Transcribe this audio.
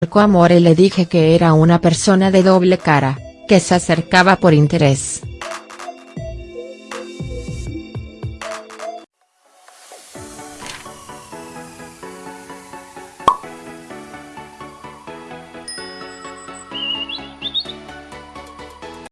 Marco Amore le dije que era una persona de doble cara, que se acercaba por interés.